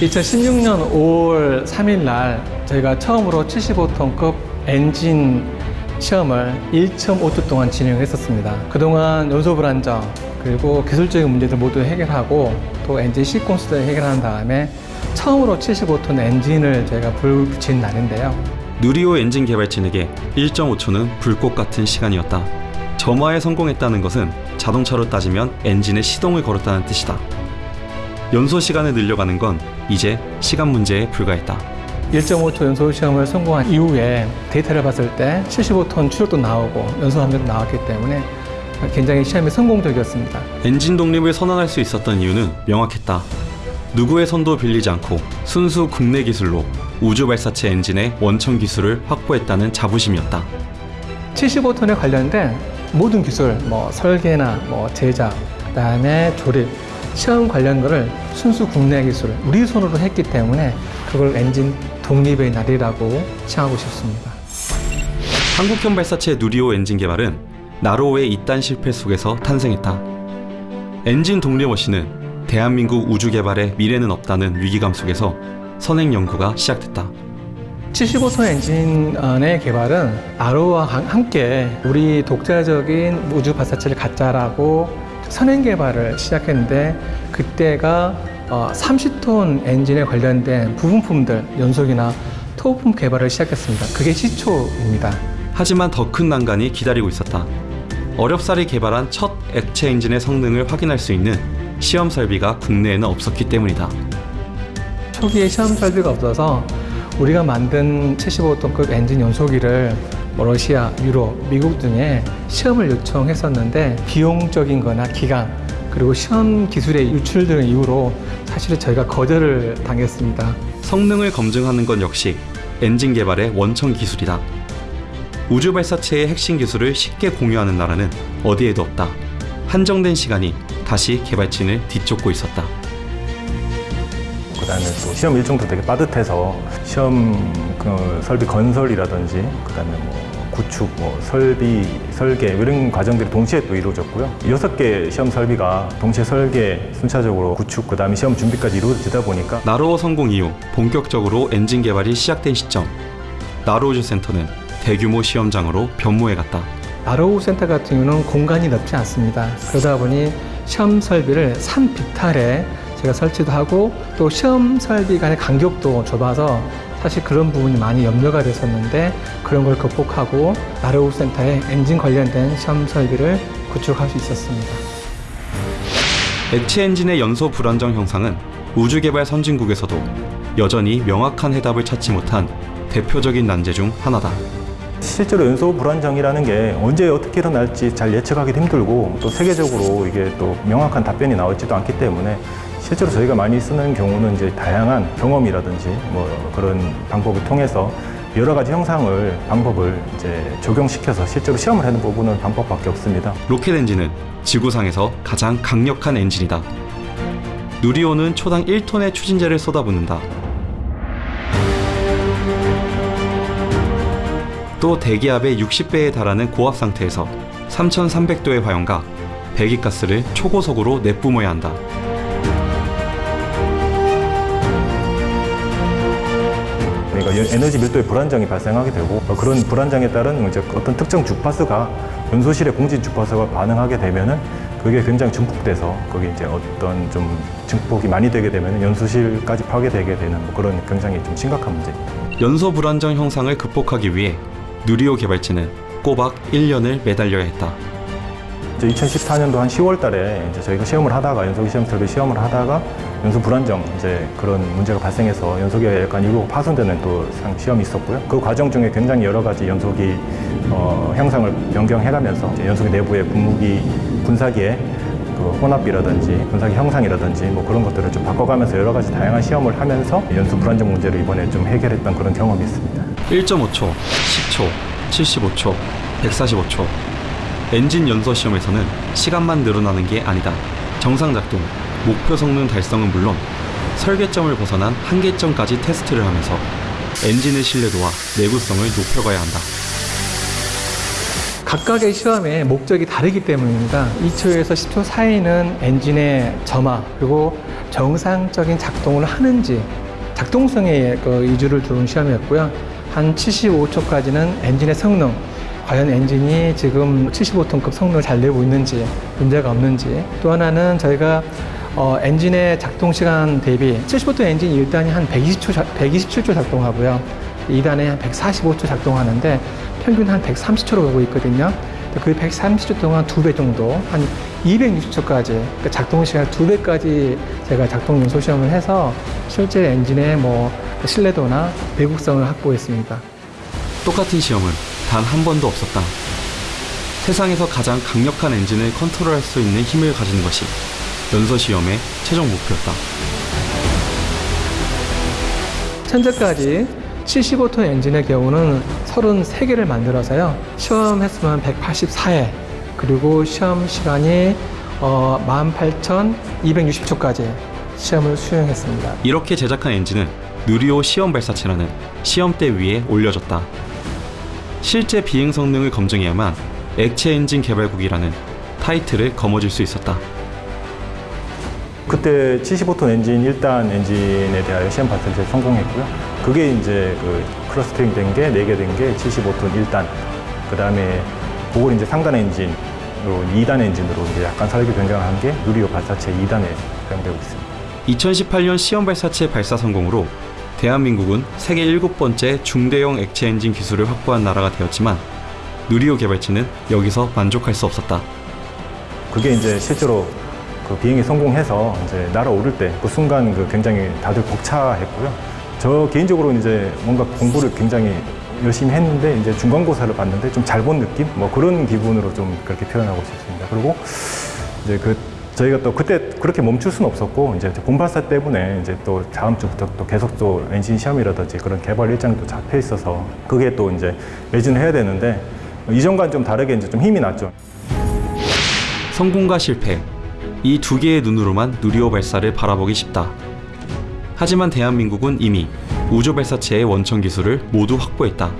2016년 5월 3일 날 저희가 처음으로 75톤급 엔진 시험을 1.5주 동안 진행을 했었습니다. 그동안 연소 불안정 그리고 기술적인 문제들 모두 해결하고 또 엔진 시퀀스를 해결한 다음에 처음으로 75톤 엔진을 저희가 불 붙인 날인데요. 누리호 엔진 개발진에게 1.5초는 불꽃 같은 시간이었다. 점화에 성공했다는 것은 자동차로 따지면 엔진의 시동을 걸었다는 뜻이다. 연소 시간을 늘려가는 건 이제 시간 문제에 불과했다. 1.5초 연소 시험을 성공한 이후에 데이터를 봤을 때 75톤 추력도 나오고 연소 함량도 나왔기 때문에 굉장히 시험이 성공적이었습니다. 엔진 독립을 선언할 수 있었던 이유는 명확했다. 누구의 손도 빌리지 않고 순수 국내 기술로 우주 발사체 엔진의 원천 기술을 확보했다는 자부심이었다. 75톤에 관련된 모든 기술, 뭐 설계나 뭐 제작, 그다음에 조립, 시험 관련 거를 순수 국내 기술, 우리 손으로 했기 때문에 그걸 엔진 독립의 날이라고 칭하고 싶습니다. 한국형 발사체 누리호 엔진 개발은 나로호의 잇단 실패 속에서 탄생했다. 엔진 독립 없이는 대한민국 우주 개발에 미래는 없다는 위기감 속에서 선행 연구가 시작됐다. 75톤 엔진의 개발은 나로와 함께 우리 독자적인 우주 발사체를 갖자라고 선행 개발을 시작했는데 그때가 30톤 엔진에 관련된 부분품들 연속이나 토부품 개발을 시작했습니다. 그게 시초입니다. 하지만 더 큰 난관이 기다리고 있었다. 어렵사리 개발한 첫 액체 엔진의 성능을 확인할 수 있는 시험 설비가 국내에는 없었기 때문이다. 초기에 시험 설비가 없어서 우리가 만든 75톤급 엔진 연소기를 뭐 러시아, 유럽, 미국 등에 시험을 요청했었는데 비용적인 거나 기간 그리고 시험 기술의 유출 등 이유로 사실은 저희가 거절을 당했습니다. 성능을 검증하는 건 역시 엔진 개발의 원천 기술이다. 우주 발사체의 핵심 기술을 쉽게 공유하는 나라는 어디에도 없다. 한정된 시간이 다시 개발진을 뒤쫓고 있었다. 그다음에 또 시험 일정도 되게 빠듯해서 시험 그 설비 건설이라든지 그다음에 뭐 구축, 뭐 설비, 설계 이런 과정들이 동시에 또 이루어졌고요. 여섯 개 시험 설비가 동시에 설계, 순차적으로 구축, 그 다음에 시험 준비까지 이루어지다 보니까 나로호 성공 이후 본격적으로 엔진 개발이 시작된 시점 나로우주 센터는 대규모 시험장으로 변모해갔다. 나로우 센터 같은 경우는 공간이 넓지 않습니다. 그러다 보니 시험 설비를 산비탈에 제가 설치도 하고 또 시험 설비 간의 간격도 좁아서 사실 그런 부분이 많이 염려가 됐었는데 그런 걸 극복하고 나로우 센터에 엔진 관련된 시험 설비를 구축할 수 있었습니다. 액체 엔진의 연소 불안정 형상은 우주 개발 선진국에서도 여전히 명확한 해답을 찾지 못한 대표적인 난제 중 하나다. 실제로 연소 불안정이라는 게 언제 어떻게 일어날지 잘 예측하기도 힘들고 또 세계적으로 이게 또 명확한 답변이 나오지도 않기 때문에 실제로 저희가 많이 쓰는 경우는 이제 다양한 경험이라든지 뭐 그런 방법을 통해서 여러 가지 형상을 방법을 이제 적용시켜서 실제로 시험을 하는 부분은 방법밖에 없습니다. 로켓 엔진은 지구상에서 가장 강력한 엔진이다. 누리호는 초당 1톤의 추진제를 쏟아붓는다. 또 대기압의 60배에 달하는 고압 상태에서 3300도의 화염과 배기가스를 초고속으로 내뿜어야 한다. 그러니까 에너지 밀도의 불안정이 발생하게 되고 그런 불안정에 따른 이제 어떤 특정 주파수가 연소실의 공진 주파수가 반응하게 되면은 그게 굉장히 증폭돼서 거기 이제 어떤 좀 증폭이 많이 되게 되면 연소실까지 파괴되게 되는 뭐 그런 굉장히 좀 심각한 문제입니다. 연소 불안정 형상을 극복하기 위해 누리호 개발진은 꼬박 1년을 매달려야 했다. 2014년도 한 10월 달에 이제 저희가 시험을 하다가 연소기 시험 설비 시험을 하다가 연소 불안정 이제 그런 문제가 발생해서 연소기가 약간 일부 파손되는 또 시험이 있었고요. 그 과정 중에 굉장히 여러 가지 연소기 어, 형상을 변경해가면서 연소기 내부의 분무기 분사기의 그 혼합이라든지 분사기 형상이라든지 뭐 그런 것들을 좀 바꿔가면서 여러 가지 다양한 시험을 하면서 연소 불안정 문제를 이번에 좀 해결했던 그런 경험이 있습니다. 1.5초, 10초, 75초, 145초. 엔진 연소 시험에서는 시간만 늘어나는 게 아니다. 정상 작동, 목표 성능 달성은 물론 설계점을 벗어난 한계점까지 테스트를 하면서 엔진의 신뢰도와 내구성을 높여가야 한다. 각각의 시험의 목적이 다르기 때문입니다. 2초에서 10초 사이는 엔진의 점화 그리고 정상적인 작동을 하는지 작동성에 그 위주를 두는 시험이었고요. 한 75초까지는 엔진의 성능 과연 엔진이 지금 75톤급 성능을 잘 내고 있는지 문제가 없는지 또 하나는 저희가 어, 엔진의 작동 시간 대비 75톤 엔진이 1단이 한 120초, 127초 작동하고요. 2단에 한 145초 작동하는데 평균 한 130초로 가고 있거든요. 그 130초 동안 두 배 정도, 한 260초까지, 그러니까 작동 시간 두 배까지 제가 작동 연소 시험을 해서 실제 엔진의 뭐 신뢰도나 내구성을 확보했습니다. 똑같은 시험은 단 한 번도 없었다. 세상에서 가장 강력한 엔진을 컨트롤할 수 있는 힘을 가지는 것이 연서 시험의 최종 목표였다. 현재까지 75톤 엔진의 경우는 33개를 만들어서요. 시험 횟수는 184회, 그리고 시험 시간이 어, 18,260초까지 시험을 수행했습니다. 이렇게 제작한 엔진은 누리호 시험 발사체라는 시험대 위에 올려졌다. 실제 비행 성능을 검증해야만 액체 엔진 개발국이라는 타이틀을 거머쥘 수 있었다. 그때 75톤 엔진 1단 엔진에 대하여 시험 발사체 성공했고요. 그게 이제 그 clustering 된 게, 4개 된 게 75톤 1단. 그 다음에 그걸 이제 상단 엔진으로 2단 엔진으로 이제 약간 설계 변경한 게 누리호 발사체 2단에 사용되고 있습니다. 2018년 시험 발사체 발사 성공으로 대한민국은 세계 일곱 번째 중대형 액체 엔진 기술을 확보한 나라가 되었지만 누리호 개발체는 여기서 만족할 수 없었다. 그게 이제 실제로 그 비행이 성공해서 이제 날아오를 때 그 순간 그 굉장히 다들 벅차했고요. 저 개인적으로 이제 뭔가 공부를 굉장히 열심히 했는데 이제 중간고사를 봤는데 좀 잘 본 느낌? 뭐 그런 기분으로 좀 그렇게 표현하고 싶습니다. 그리고 이제 그 저희가 또 그때 그렇게 멈출 수는 없었고 이제 본발사 때문에 이제 또 다음 주부터 또 계속 또 엔진 시험이라든지 그런 개발 일정도 잡혀 있어서 그게 또 이제 매진을 해야 되는데 이전과는 좀 다르게 이제 좀 힘이 났죠. 성공과 실패 이 두 개의 눈으로만 누리호 발사를 바라보기 쉽다. 하지만 대한민국은 이미 우주 발사체의 원천 기술을 모두 확보했다.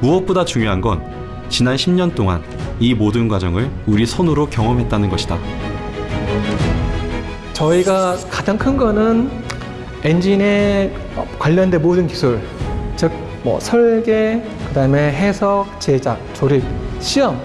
무엇보다 중요한 건 지난 10년 동안 이 모든 과정을 우리 손으로 경험했다는 것이다. 저희가 가장 큰 거는 엔진에 관련된 모든 기술, 즉, 뭐 설계, 그 다음에 해석, 제작, 조립, 시험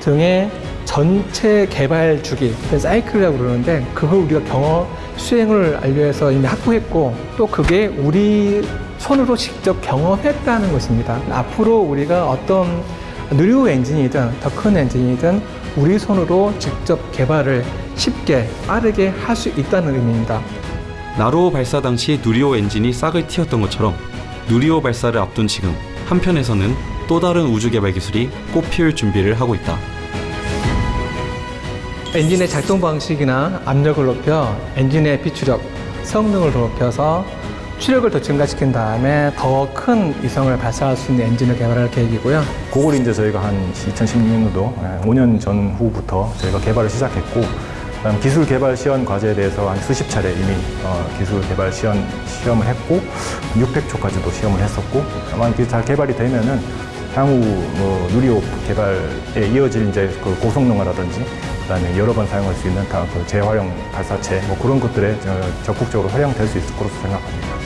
등의 전체 개발 주기, 사이클이라고 그러는데, 그걸 우리가 경험, 수행을 알려해서 이미 확보했고, 또 그게 우리 손으로 직접 경험했다는 것입니다. 앞으로 우리가 어떤 누리호 엔진이든 더 큰 엔진이든 우리 손으로 직접 개발을 쉽게 빠르게 할 수 있다는 의미입니다. 나로호 발사 당시 누리호 엔진이 싹을 틔웠던 것처럼 누리호 발사를 앞둔 지금 한편에서는 또 다른 우주 개발 기술이 꽃피울 준비를 하고 있다. 엔진의 작동 방식이나 압력을 높여 엔진의 비추력, 성능을 높여서 추력을 더 증가시킨 다음에 더큰 위성을 발사할 수 있는 엔진을 개발할 계획이고요. 그걸 이제 저희가 한 2016년도 5년 전후부터 저희가 개발을 시작했고 그다음 기술 개발 시연 과제에 대해서 한 수십 차례 이미 어, 기술 개발 시연 시험을 했고 600초까지도 시험을 했었고 이게 잘 개발이 되면은 향후 뭐 누리호 개발에 이어질 이제 그 고성능화라든지 그다음에 여러 번 사용할 수 있는 다그 재활용 발사체 뭐 그런 것들에 저- 적극적으로 활용될 수 있을 거로 생각합니다.